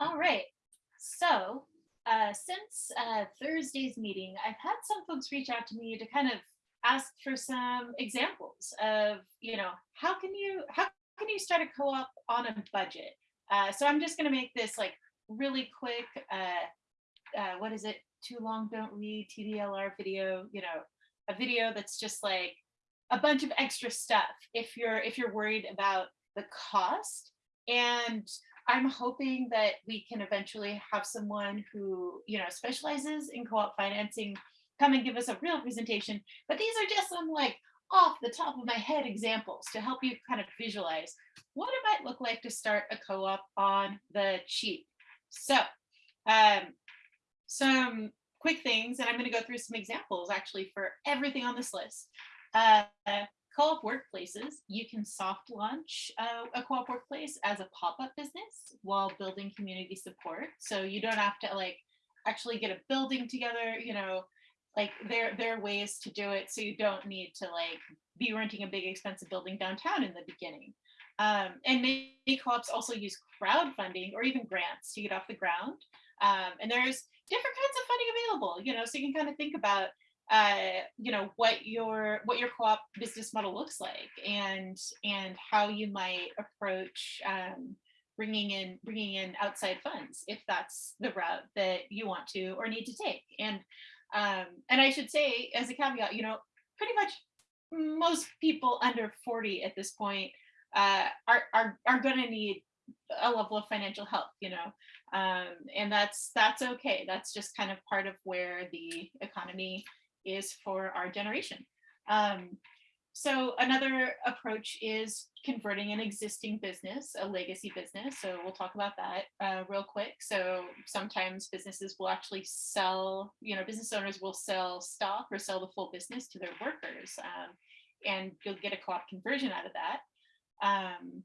All right. So uh, since uh, Thursday's meeting, I've had some folks reach out to me to kind of ask for some examples of, you know, how can you how can you start a co-op on a budget? Uh, so I'm just going to make this like really quick. Uh, uh, what is it? Too long, don't read TDLR video. You know, a video that's just like a bunch of extra stuff if you're if you're worried about the cost and I'm hoping that we can eventually have someone who, you know, specializes in co-op financing come and give us a real presentation. But these are just some like off the top of my head examples to help you kind of visualize what it might look like to start a co-op on the cheap. So um, some quick things, and I'm going to go through some examples actually for everything on this list. Uh, co-op workplaces, you can soft launch uh, a co-op workplace as a pop-up business while building community support. So you don't have to like actually get a building together, you know, like there, there are ways to do it so you don't need to like be renting a big expensive building downtown in the beginning. Um, and many co-ops also use crowdfunding or even grants to get off the ground. Um, and there's different kinds of funding available, you know, so you can kind of think about uh, you know what your what your co-op business model looks like and and how you might approach um, bringing in bringing in outside funds if that's the route that you want to or need to take. And um, and I should say as a caveat you know pretty much most people under 40 at this point uh, are are, are going to need a level of financial help you know? Um, and that's that's okay. That's just kind of part of where the economy is for our generation. Um, so another approach is converting an existing business, a legacy business. So we'll talk about that uh, real quick. So sometimes businesses will actually sell, you know, business owners will sell stock or sell the full business to their workers. Um, and you'll get a co-op conversion out of that. Um,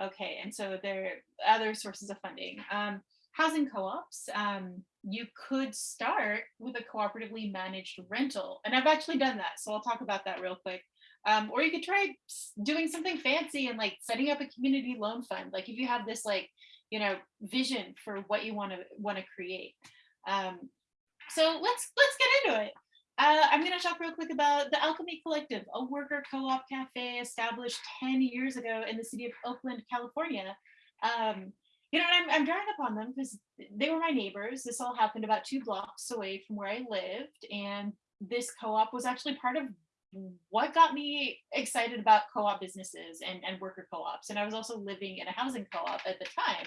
okay, and so there are other sources of funding. Um, housing co-ops, um, you could start with a cooperatively managed rental. And I've actually done that. So I'll talk about that real quick. Um, or you could try doing something fancy and like setting up a community loan fund. Like if you have this like, you know, vision for what you want to want to create. Um, so let's let's get into it. Uh, I'm going to talk real quick about the Alchemy Collective, a worker co-op cafe established 10 years ago in the city of Oakland, California. Um, you know, I'm, I'm drawing upon them because they were my neighbors. This all happened about two blocks away from where I lived. And this co-op was actually part of what got me excited about co-op businesses and, and worker co-ops. And I was also living in a housing co-op at the time.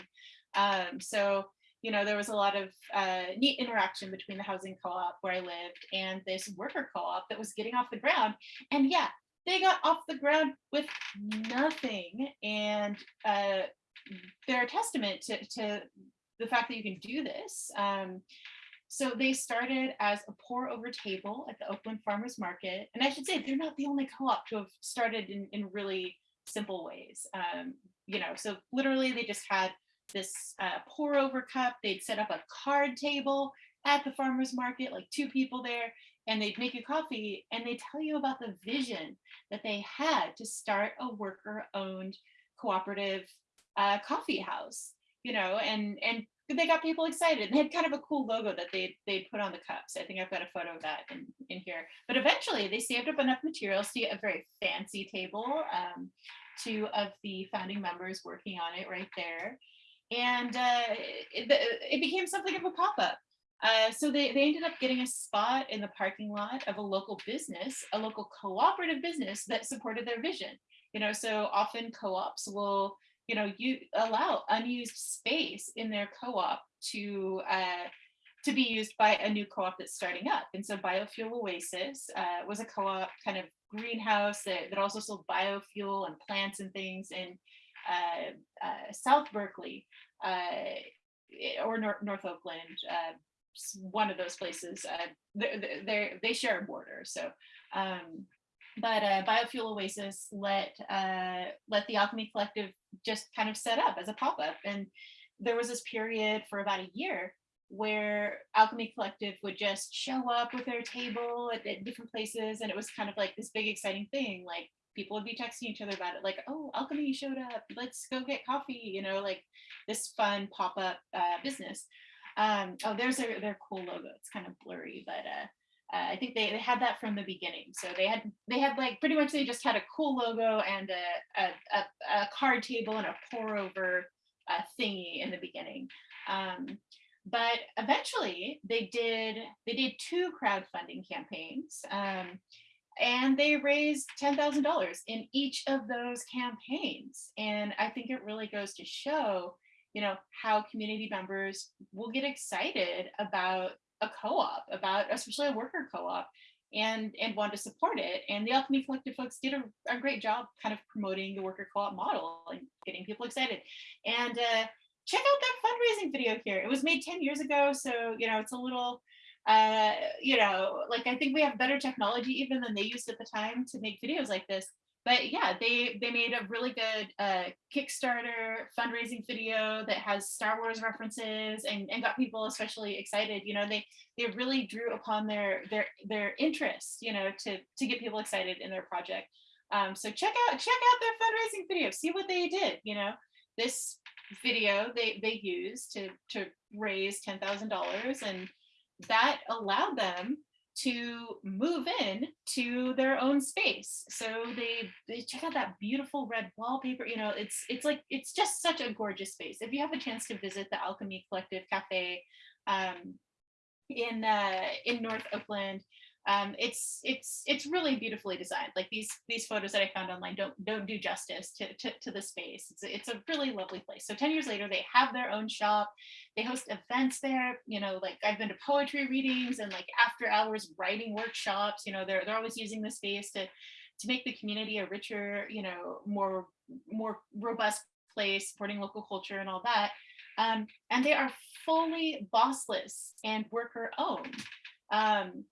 Um, so, you know, there was a lot of uh, neat interaction between the housing co-op where I lived and this worker co-op that was getting off the ground. And yeah, they got off the ground with nothing. And uh, they're a testament to, to the fact that you can do this. Um, so they started as a pour over table at the Oakland Farmers Market. And I should say, they're not the only co-op to have started in, in really simple ways. Um, you know, so literally they just had this uh, pour over cup. They'd set up a card table at the farmer's market, like two people there, and they'd make you coffee and they tell you about the vision that they had to start a worker owned cooperative uh, coffee house, you know, and and they got people excited. They had kind of a cool logo that they they put on the cups. I think I've got a photo of that in, in here. But eventually they saved up enough materials to get a very fancy table. Um, two of the founding members working on it right there. And uh, it, it became something of a pop-up. Uh, so they, they ended up getting a spot in the parking lot of a local business, a local cooperative business that supported their vision. You know, so often co-ops will you know, you allow unused space in their co-op to uh, to be used by a new co-op that's starting up. And so Biofuel Oasis uh, was a co-op kind of greenhouse that, that also sold biofuel and plants and things in uh, uh South Berkeley uh, or North, North Oakland, uh, one of those places. they they they share a border. So um, but uh, Biofuel Oasis let uh, let the Alchemy Collective just kind of set up as a pop-up. And there was this period for about a year where Alchemy Collective would just show up with their table at, at different places. And it was kind of like this big exciting thing. Like people would be texting each other about it, like, "Oh, Alchemy showed up. Let's go get coffee." You know, like this fun pop-up uh, business. Um, oh, there's their their cool logo. It's kind of blurry, but uh, I think they, they had that from the beginning. So they had they had like pretty much they just had a cool logo and a a, a, a card table and a pour over uh, thingy in the beginning. Um, but eventually they did they did two crowdfunding campaigns um, and they raised $10,000 in each of those campaigns. And I think it really goes to show, you know, how community members will get excited about a co-op, about especially a worker co-op and and want to support it. And the Alchemy Collective folks did a, a great job kind of promoting the worker co-op model and getting people excited. And uh, check out that fundraising video here. It was made 10 years ago, so you know it's a little uh, you know, like I think we have better technology even than they used at the time to make videos like this. But yeah, they they made a really good uh, Kickstarter fundraising video that has Star Wars references and, and got people especially excited. You know, they they really drew upon their their their interest, you know, to to get people excited in their project. Um, so check out check out their fundraising video, see what they did. You know, this video they they used to to raise ten thousand dollars and that allowed them to move in to their own space. So they they check out that beautiful red wallpaper. You know, it's it's like it's just such a gorgeous space. If you have a chance to visit the Alchemy Collective Cafe um, in uh, in North Oakland, um, it's it's it's really beautifully designed. Like these these photos that I found online don't don't do justice to, to, to the space. It's a, it's a really lovely place. So 10 years later, they have their own shop. They host events there. You know, like I've been to poetry readings and like after hours writing workshops. You know, they're they're always using the space to to make the community a richer, you know, more more robust place, supporting local culture and all that. Um, and they are fully bossless and worker owned. Um,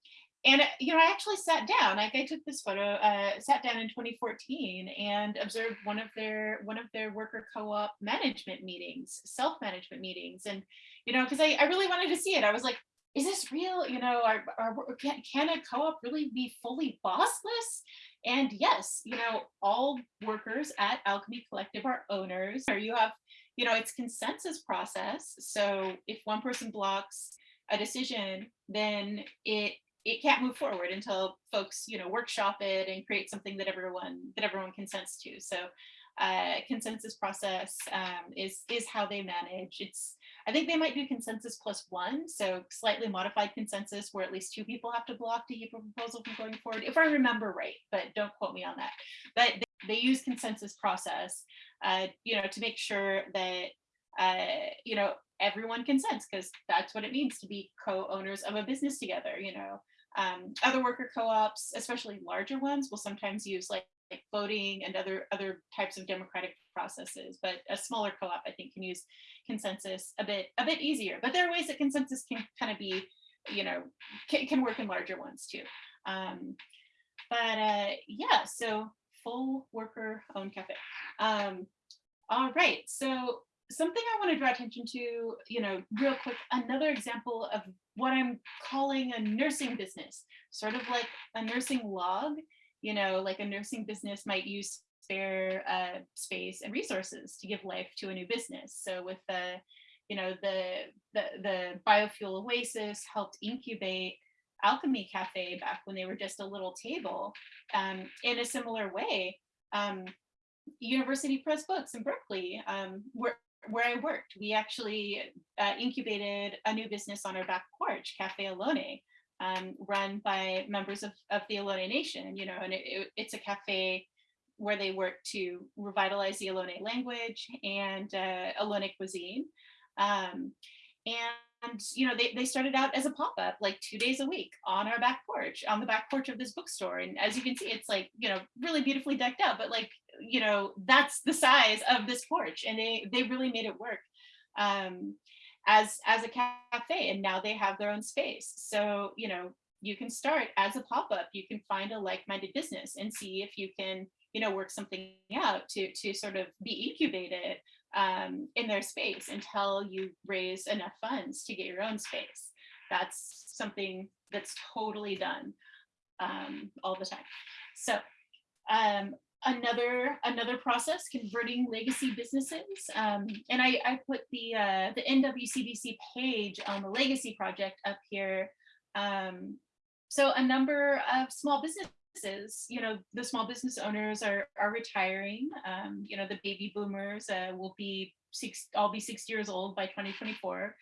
and you know, I actually sat down. Like I took this photo, uh, sat down in 2014 and observed one of their one of their worker co-op management meetings, self-management meetings, and you know, because I, I really wanted to see it. I was like, is this real? You know, are, are can, can a co-op really be fully bossless? And yes, you know, all workers at Alchemy Collective are owners. Or you have, you know, it's consensus process. So if one person blocks a decision, then it it can't move forward until folks you know workshop it and create something that everyone that everyone consents to. So uh, consensus process um, is is how they manage. It's I think they might do consensus plus one so slightly modified consensus where at least two people have to block to keep a proposal from going forward if I remember right but don't quote me on that. But they, they use consensus process uh, you know to make sure that uh, you know everyone consents because that's what it means to be co-owners of a business together you know um, other worker co-ops, especially larger ones, will sometimes use like, like voting and other other types of democratic processes. But a smaller co-op, I think, can use consensus a bit a bit easier. But there are ways that consensus can kind of be, you know, can, can work in larger ones too. Um, but uh, yeah, so full worker owned cafe. Um, all right, so something I want to draw attention to, you know, real quick, another example of what I'm calling a nursing business, sort of like a nursing log, you know, like a nursing business might use spare uh, space and resources to give life to a new business. So with the, you know, the, the, the biofuel oasis helped incubate Alchemy Cafe back when they were just a little table um, in a similar way. Um, University Press Books in Berkeley um, were where I worked, we actually uh, incubated a new business on our back porch, Cafe Ohlone, um, run by members of, of the Ohlone Nation, you know, and it, it, it's a cafe where they work to revitalize the Ohlone language and uh, cuisine. Um, and, you know, they, they started out as a pop-up like two days a week on our back porch, on the back porch of this bookstore. And as you can see, it's like, you know, really beautifully decked out, but like you know, that's the size of this porch and they, they really made it work um, as, as a cafe and now they have their own space. So, you know, you can start as a pop-up, you can find a like-minded business and see if you can, you know, work something out to, to sort of be incubated um, in their space until you raise enough funds to get your own space. That's something that's totally done um, all the time. So um, another another process converting legacy businesses. Um, and I, I put the uh, the NWCBC page on the legacy project up here. Um, so a number of small businesses you know the small business owners are are retiring. Um, you know the baby boomers uh, will be six I'll be 60 years old by 2024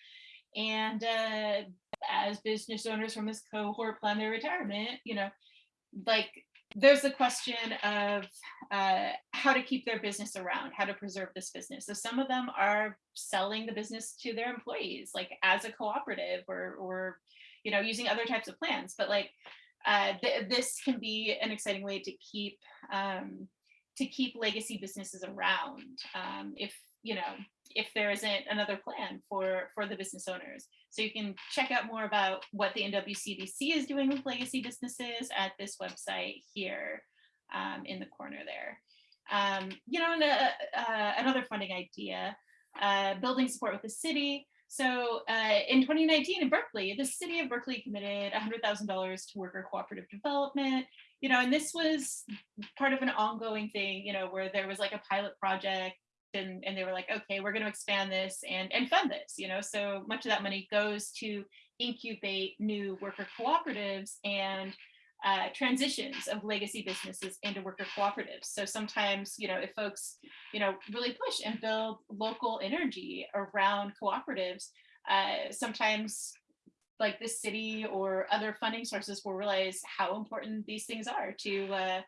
and uh, as business owners from this cohort plan their retirement you know like there's the question of uh, how to keep their business around, how to preserve this business. So some of them are selling the business to their employees, like as a cooperative or, or you know, using other types of plans. But like uh, th this can be an exciting way to keep um, to keep legacy businesses around. Um, if you know, if there isn't another plan for for the business owners. So you can check out more about what the NWCBC is doing with legacy businesses at this website here um, in the corner there. Um, you know, and, uh, uh, another funding idea, uh, building support with the city. So uh, in 2019 in Berkeley, the city of Berkeley committed $100,000 to worker cooperative development, you know, and this was part of an ongoing thing, you know, where there was like a pilot project and, and they were like, okay, we're going to expand this and, and fund this, you know, so much of that money goes to incubate new worker cooperatives and uh, transitions of legacy businesses into worker cooperatives. So sometimes, you know, if folks, you know, really push and build local energy around cooperatives, uh, sometimes like the city or other funding sources will realize how important these things are to uh,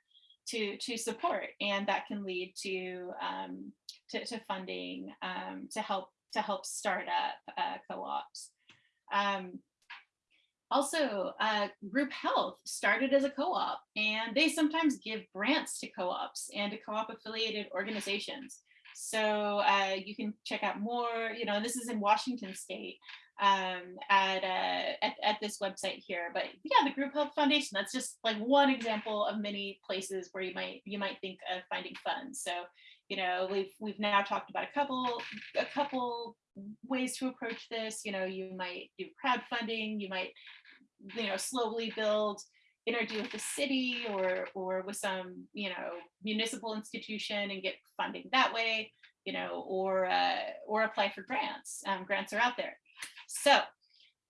to to support, and that can lead to um, to, to funding um, to help to help start up uh, co-ops. Um, also, uh, Group Health started as a co-op and they sometimes give grants to co-ops and to co-op affiliated organizations. So uh, you can check out more, you know, this is in Washington State um, at, uh, at, at this website here. But yeah, the Group Health Foundation, that's just like one example of many places where you might you might think of finding funds. So you know, we've we've now talked about a couple a couple ways to approach this. You know, you might do crowdfunding, you might, you know, slowly build interview with the city or or with some, you know, municipal institution and get funding that way, you know, or uh, or apply for grants. Um, grants are out there. So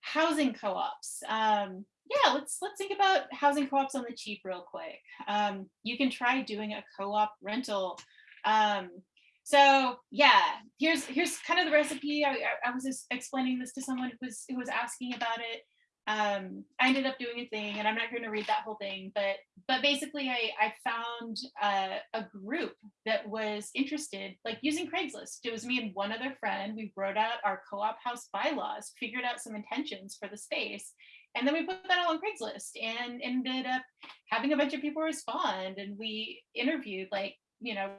housing co-ops. Um, yeah, let's let's think about housing co-ops on the cheap real quick. Um, you can try doing a co-op rental um, so yeah, here's here's kind of the recipe. I, I, was explaining this to someone who was who was asking about it. Um, I ended up doing a thing, and I'm not going to read that whole thing, but but basically, I I found uh, a group that was interested, like using Craigslist. It was me and one other friend. We wrote out our co-op house bylaws, figured out some intentions for the space, and then we put that all on Craigslist, and ended up having a bunch of people respond, and we interviewed like you know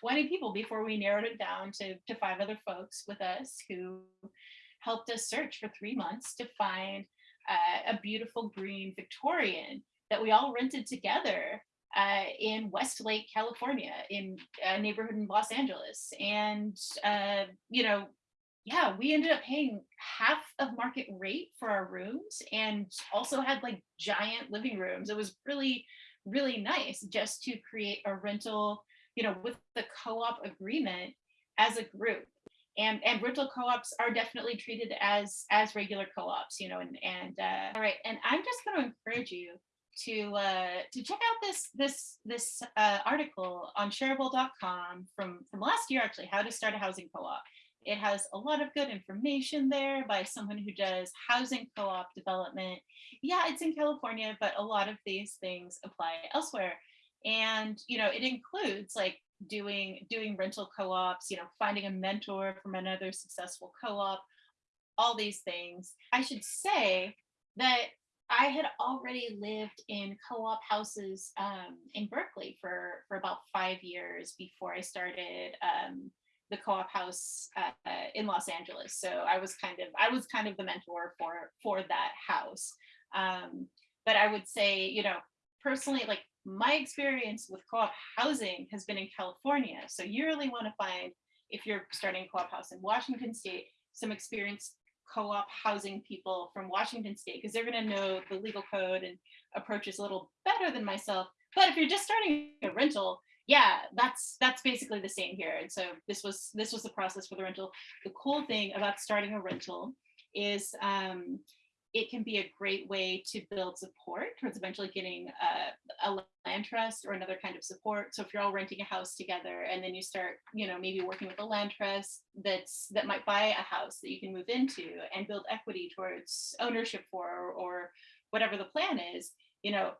20 people before we narrowed it down to, to five other folks with us who helped us search for three months to find uh, a beautiful green Victorian that we all rented together uh, in Westlake, California, in a neighborhood in Los Angeles. And, uh, you know, yeah, we ended up paying half of market rate for our rooms and also had like giant living rooms. It was really, really nice just to create a rental you know, with the co-op agreement as a group. And, and rental co-ops are definitely treated as as regular co-ops, you know, and, and uh, all right. And I'm just going to encourage you to uh, to check out this this this uh, article on shareable.com from from last year actually how to start a housing co-op it has a lot of good information there by someone who does housing co-op development yeah it's in california but a lot of these things apply elsewhere and you know it includes like doing doing rental co-ops you know finding a mentor from another successful co-op all these things. I should say that i had already lived in co-op houses um, in berkeley for for about five years before i started um, the co-op house uh, in los angeles. So i was kind of i was kind of the mentor for for that house. Um, but i would say you know personally like my experience with co-op housing has been in California. So you really want to find, if you're starting a co-op house in Washington state, some experienced co-op housing people from Washington state, because they're going to know the legal code and approaches a little better than myself. But if you're just starting a rental, yeah, that's that's basically the same here. And so this was this was the process for the rental. The cool thing about starting a rental is um, it can be a great way to build support towards eventually getting a, a land trust or another kind of support. So if you're all renting a house together and then you start, you know, maybe working with a land trust that's that might buy a house that you can move into and build equity towards ownership for or whatever the plan is, you know,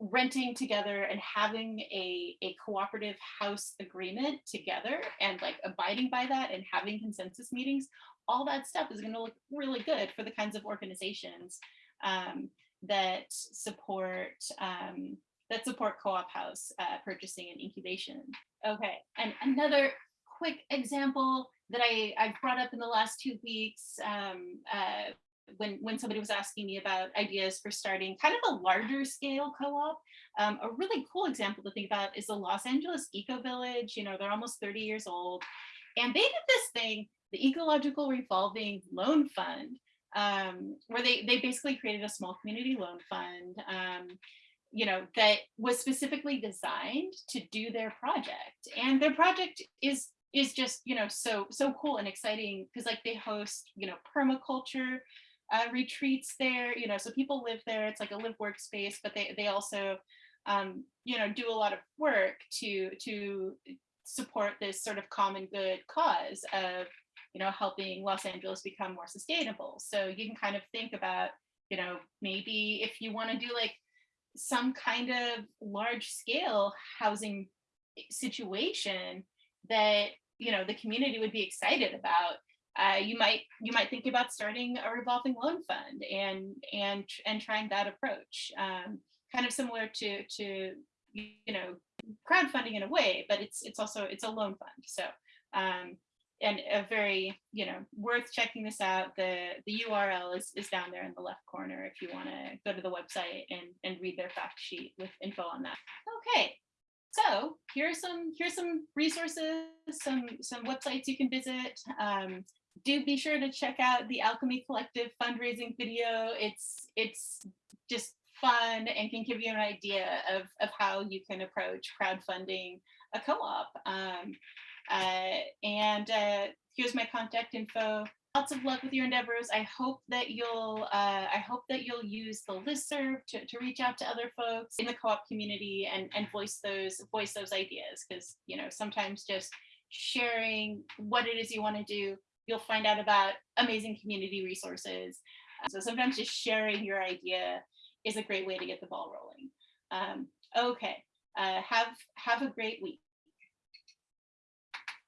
renting together and having a, a cooperative house agreement together and like abiding by that and having consensus meetings, all that stuff is going to look really good for the kinds of organizations um, that support um, that support co-op house uh, purchasing and incubation. Okay, and another quick example that I, I've brought up in the last two weeks um, uh, when, when somebody was asking me about ideas for starting kind of a larger scale co-op, um, a really cool example to think about is the Los Angeles Eco Village. You know, they're almost 30 years old. And they did this thing, the Ecological Revolving Loan Fund, um, where they, they basically created a small community loan fund, um, you know, that was specifically designed to do their project. And their project is is just, you know, so so cool and exciting because like they host, you know, permaculture uh, retreats there, you know, so people live there. It's like a live workspace, but they, they also, um, you know, do a lot of work to, to support this sort of common good cause of, you know, helping Los Angeles become more sustainable. So you can kind of think about, you know, maybe if you want to do like some kind of large scale housing situation that, you know, the community would be excited about, uh, you might you might think about starting a revolving loan fund and and and trying that approach um, kind of similar to to you know crowdfunding in a way but it's it's also it's a loan fund so um, and a very you know worth checking this out the the url is, is down there in the left corner if you want to go to the website and and read their fact sheet with info on that okay so here's some here's some resources some some websites you can visit um, do be sure to check out the Alchemy Collective fundraising video. It's it's just fun and can give you an idea of, of how you can approach crowdfunding a co-op. Um, and uh, here's my contact info. Lots of luck with your endeavors. I hope that you'll uh, I hope that you'll use the listserv to, to reach out to other folks in the co-op community and, and voice those voice those ideas because you know sometimes just sharing what it is you want to do you'll find out about amazing community resources. So sometimes just sharing your idea is a great way to get the ball rolling. Um, okay, uh, have, have a great week.